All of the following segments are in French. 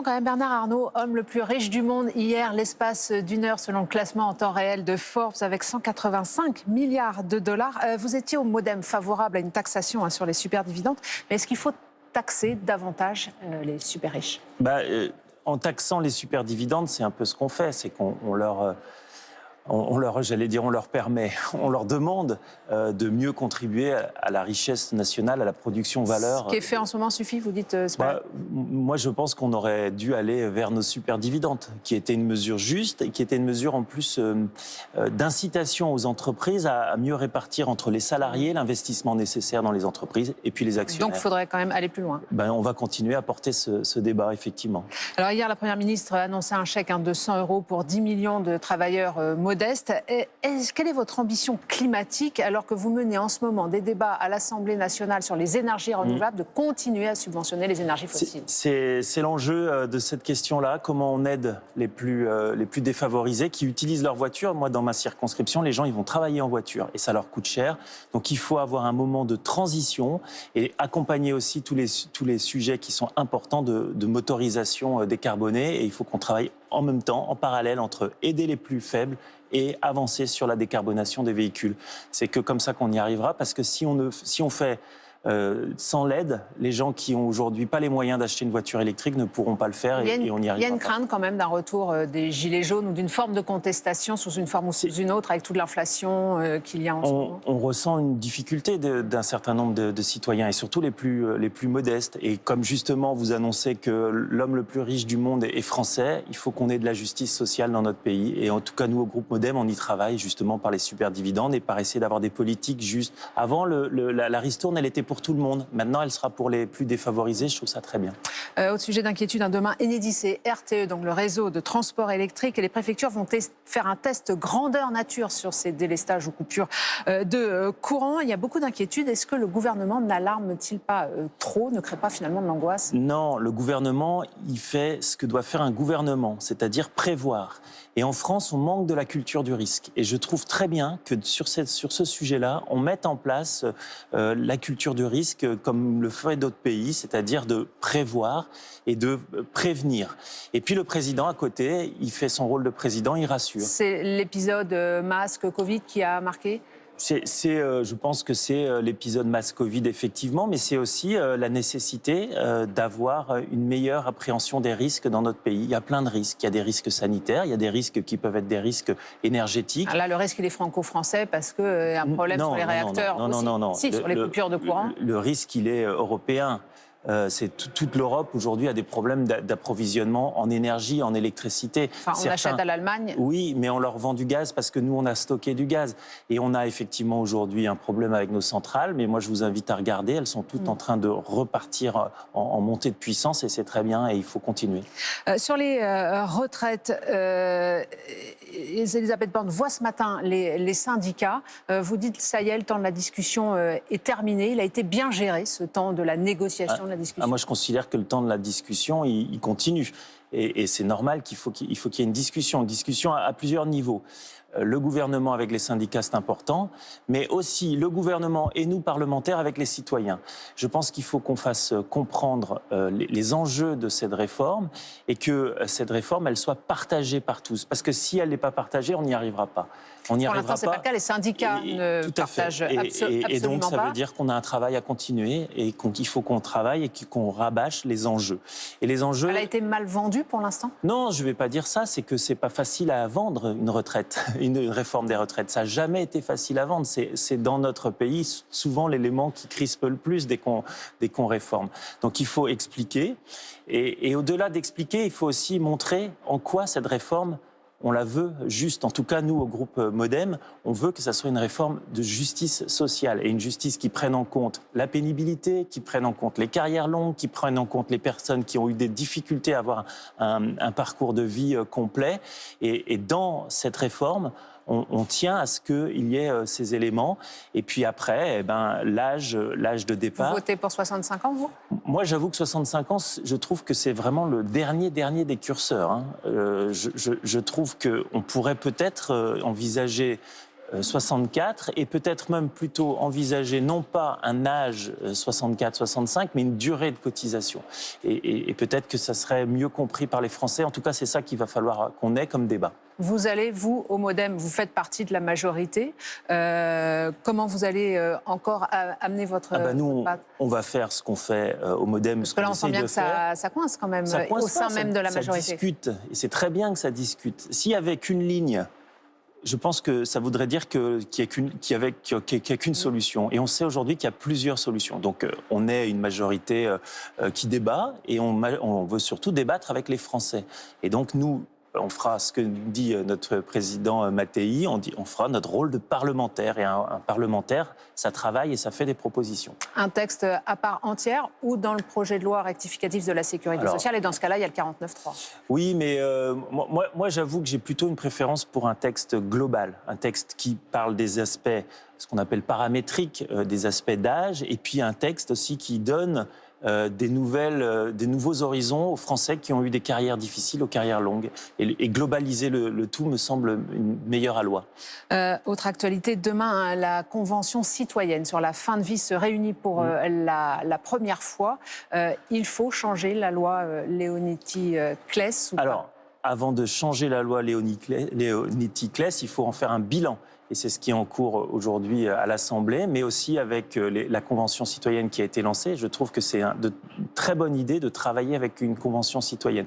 Quand même, Bernard Arnault, homme le plus riche du monde, hier, l'espace d'une heure selon le classement en temps réel de Forbes avec 185 milliards de dollars. Euh, vous étiez au modem favorable à une taxation hein, sur les superdividendes, mais est-ce qu'il faut taxer davantage euh, les super riches? Bah, euh, En taxant les superdividendes, c'est un peu ce qu'on fait, c'est qu'on leur on, leur, j'allais dire, on leur permet, on leur demande euh, de mieux contribuer à, la richesse nationale, à la production valeur. Ce qui est fait en ce moment suffit, vous dites euh, bah, Moi, je pense qu'on aurait dû aller vers nos super dividendes, qui était une mesure juste et qui était une mesure en plus euh, d'incitation aux entreprises à, mieux répartir entre les salariés l'investissement nécessaire dans les entreprises et puis les actionnaires. Donc, il faudrait quand même aller plus loin. Ben, on va continuer à porter ce, débat, effectivement. Alors, hier, la Première ministre a annoncé un chèque de 100 euros pour 10 millions de travailleurs modeste. quelle est votre ambition climatique alors que vous menez en ce moment des débats à l'Assemblée nationale sur les énergies renouvelables, de continuer à subventionner les énergies fossiles? C'est l'enjeu euh, de cette question-là. Comment on aide les plus, euh, les plus défavorisés qui utilisent leur voiture? Moi, dans ma circonscription, les gens, ils vont travailler en voiture et ça leur coûte cher. Donc, il faut avoir un moment de transition et accompagner aussi tous les, tous les sujets qui sont importants de, de motorisation euh, décarbonée. Et il faut qu'on travaille en même temps, en parallèle, entre aider les plus faibles et avancer sur la décarbonation des véhicules. C'est que comme ça qu'on y arrivera, parce que si on, ne, si on fait euh, sans l'aide, les gens qui ont aujourd'hui pas les moyens d'acheter une voiture électrique ne pourront pas le faire et, on y arrivera. Il y a une crainte quand même d'un retour euh, des gilets jaunes ou d'une forme de contestation sous une forme ou sous une autre avec toute l'inflation euh, qu'il y a en on, ce moment. On ressent une difficulté d'un certain nombre de, citoyens et surtout les plus, les plus modestes. Et comme justement vous annoncez que l'homme le plus riche du monde est français, il faut qu'on ait de la justice sociale dans notre pays. Et en tout cas, nous, au groupe Modem, on y travaille justement par les super dividendes et par essayer d'avoir des politiques justes. Avant, le, la, la ristourne, elle était pour tout le monde. Maintenant, elle sera pour les plus défavorisés. Je trouve ça très bien. Euh, autre sujet d'inquiétude, un demain, Enedis et RTE, donc le réseau de transport électrique, et les préfectures vont faire un test grandeur nature sur ces délestages ou coupures euh, de euh, courant. Il y a beaucoup d'inquiétudes. Est-ce que le gouvernement n'alarme-t-il pas euh, trop, ne crée pas finalement de l'angoisse? Non, le gouvernement, il fait ce que doit faire un gouvernement, c'est-à-dire prévoir. Et en France, on manque de la culture du risque. Et je trouve très bien que sur, cette, sur ce sujet-là, on mette en place euh, la culture du risque comme le ferait d'autres pays, c'est-à-dire de prévoir et de prévenir. Et puis le président à côté, il fait son rôle de président, il rassure. C'est l'épisode euh, masque Covid qui a marqué? C'est, euh, je pense que c'est euh, l'épisode masse Covid, effectivement, mais c'est aussi euh, la nécessité d'avoir une meilleure appréhension des risques dans notre pays. Il y a plein de risques. Il y a des risques sanitaires, il y a des risques qui peuvent être des risques énergétiques. Ah, là, le risque, il est franco-français parce qu'il y a un problème sur les réacteurs. Non, non, non, non. Si, sur les coupures de courant. le risque, il est européen. Euh, c'est toute l'Europe aujourd'hui a des problèmes d'approvisionnement en énergie, en électricité. Enfin, on achète à l'Allemagne Oui, mais on leur vend du gaz parce que nous, on a stocké du gaz. Et on a effectivement aujourd'hui un problème avec nos centrales, mais moi, je vous invite à regarder. Elles sont toutes mm. en train de repartir en, montée de puissance et c'est très bien et il faut continuer. Euh, sur les euh, retraites, Elisabeth Borne voit ce matin les, syndicats. vous dites, ça y est, le temps de la discussion est terminé. Il a été bien géré, ce temps de la négociation. Ah, moi, je considère que le temps de la discussion, il, continue. Et, c'est normal qu'il faut qu'il y ait une discussion, une discussion à, plusieurs niveaux. Euh, le gouvernement avec les syndicats, c'est important, mais aussi le gouvernement et nous, parlementaires, avec les citoyens. Je pense qu'il faut qu'on fasse comprendre euh, les, enjeux de cette réforme et que euh, cette réforme, elle soit partagée par tous. Parce que si elle n'est pas partagée, on n'y arrivera pas. On Pour l'instant, c'est pas le cas. Les syndicats ne partagent et, absolument et, donc, ça veut dire qu'on a un travail à continuer et qu'il faut qu'on travaille et qu'on rabâche les enjeux. Et les enjeux. Elle a été mal vendue pour l'instant? Non, je ne vais pas dire ça. C'est que c'est pas facile à vendre une retraite, une réforme des retraites. Ça n'a jamais été facile à vendre. C'est dans notre pays souvent l'élément qui crispe le plus dès qu'on réforme. Donc il faut expliquer. Et, et au-delà d'expliquer, il faut aussi montrer en quoi cette réforme on la veut juste. En tout cas, nous, au groupe Modem, on veut que ça soit une réforme de justice sociale et une justice qui prenne en compte la pénibilité, qui prenne en compte les carrières longues, qui prenne en compte les personnes qui ont eu des difficultés à avoir un, parcours de vie euh, complet. et dans cette réforme, on, tient à ce qu'il y ait euh, ces éléments. Et puis après, eh ben, l'âge, l'âge de départ. Vous votez pour 65 ans, vous? Moi, j'avoue que 65 ans, je trouve que c'est vraiment le dernier, dernier des curseurs. Hein. Euh, je, trouve qu'on pourrait peut-être euh, envisager 64 et peut-être même plutôt envisager non pas un âge 64-65, mais une durée de cotisation. Et, et- et peut-être que ça serait mieux compris par les Français. En tout cas, c'est ça qu'il va falloir qu'on ait comme débat. Vous allez, vous, au Modem, vous faites partie de la majorité. Euh, comment vous allez euh, encore amener votre... Ah bah, nous, on, va faire ce qu'on fait euh, au Modem. Parce que là, on sent bien que ça, ça coince quand même euh, au sein même de la Ça majorité. discute, et c'est très bien que ça discute. S'il y avait qu'une ligne, je pense que ça voudrait dire que- qu'il n'y a qu'une solution. Et on sait aujourd'hui qu'il y a plusieurs solutions. Donc, euh, on est une majorité euh, euh, qui débat, et on, on veut surtout débattre avec les Français. Et donc, nous, on fera ce que dit euh, notre président euh, Mattei, on, dit, on fera notre rôle de parlementaire. Et un, un parlementaire, ça travaille et ça fait des propositions. Un texte à part entière ou dans le projet de loi rectificatif de la sécurité Alors- sociale? Et dans ce cas-là, il y a le 49.3. Oui, mais euh, moi, j'avoue que j'ai plutôt une préférence pour un texte global, un texte qui parle des aspects, ce qu'on appelle paramétriques, euh, des aspects d'âge, et puis un texte aussi qui donne euh, des, nouvelles, euh, des nouveaux horizons aux Français qui ont eu des carrières difficiles, aux carrières longues. Et, et globaliser le, le tout me semble une meilleure loi. Euh, autre actualité, demain, hein, la Convention citoyenne sur la fin de vie se réunit pour la, la première fois. Il faut changer la loi Leonetti-Claes pas? Alors, avant de changer la loi Léonetti-Claes, il faut en faire un bilan. Et c'est ce qui est en cours aujourd'hui à l'Assemblée, mais aussi avec euh, les- la Convention citoyenne qui a été lancée. Je trouve que c'est une très bonne idée de travailler avec une Convention citoyenne.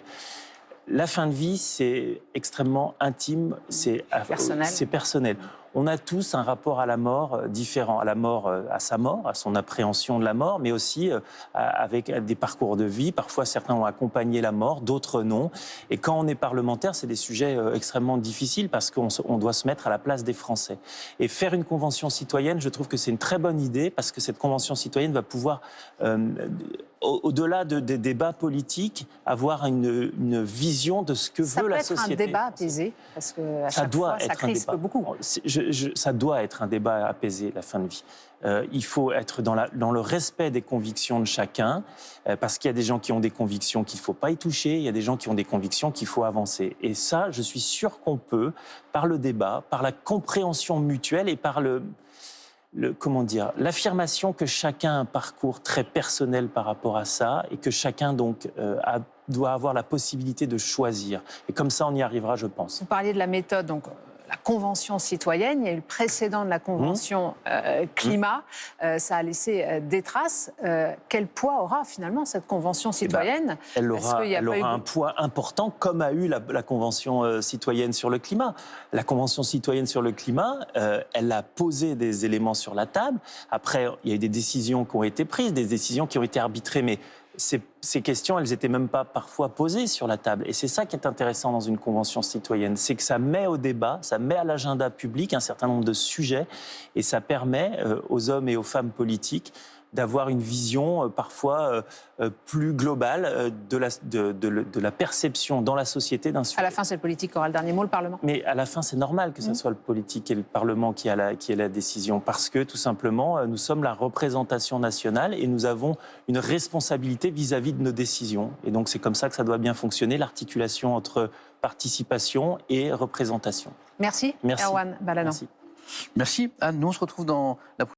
La fin de vie, c'est extrêmement intime, c'est Personnel. c'est personnel. On a tous un rapport à la mort euh, différent, à la mort, euh, à sa mort, à son appréhension de la mort, mais aussi euh, avec des parcours de vie. Parfois, certains ont accompagné la mort, d'autres non. Et quand on est parlementaire, c'est des sujets extrêmement difficiles parce qu'on doit se mettre à la place des Français. Et faire une convention citoyenne, je trouve que c'est une très bonne idée parce que cette convention citoyenne va pouvoir, euh, au- au-delà de- des débats politiques, avoir une, une vision de ce que Ça veut peut la être société. un débat apaisé, parce que à Ça chaque doit fois, ça être un crispe débat. beaucoup. Ça doit être un débat apaisé, la fin de vie. Euh, il faut être dans, le respect des convictions de chacun, euh, parce qu'il y a des gens qui ont des convictions qu'il ne faut pas y toucher, il y a des gens qui ont des convictions qu'il faut avancer. Et ça, je suis sûr qu'on peut, par le débat, par la compréhension mutuelle et par le, comment dire, l'affirmation que chacun a un parcours très personnel par rapport à ça et que chacun donc euh, doit avoir la possibilité de choisir. Et comme ça, on y arrivera, je pense. Vous parliez de la méthode, donc la convention citoyenne. Il y a eu le précédent de la convention Mmh. euh, climat. Euh, ça a laissé euh, des traces. Quel poids aura finalement cette convention citoyenne? Elle Est-ce aura, qu'il y a elle aura un poids important, comme a eu la, la Convention citoyenne sur le climat. La Convention citoyenne sur le climat, elle a posé des éléments sur la table. Après, il y a eu des décisions qui ont été prises, des décisions qui ont été arbitrées, mais ces, questions, elles n'étaient même pas parfois posées sur la table. Et c'est ça qui est intéressant dans une Convention citoyenne, c'est que ça met au débat, ça met à l'agenda public un certain nombre de sujets, et ça permet euh, aux hommes et aux femmes politiques d'avoir une vision euh, parfois euh, euh, plus globale de, la, de, de le- de la perception dans la société d'un sujet. À la fin, c'est le politique qui aura le dernier mot, le Parlement. Mais à la fin, c'est normal que ce Mhm. soit le politique et le Parlement qui a, la, qui ait la décision, parce que tout simplement, nous sommes la représentation nationale et nous avons une responsabilité vis-à-vis de nos décisions. Et donc, c'est comme ça que ça doit bien fonctionner, l'articulation entre participation et représentation. Merci, Merci. Erwan. Merci. Merci Anne. Nous, on se retrouve dans la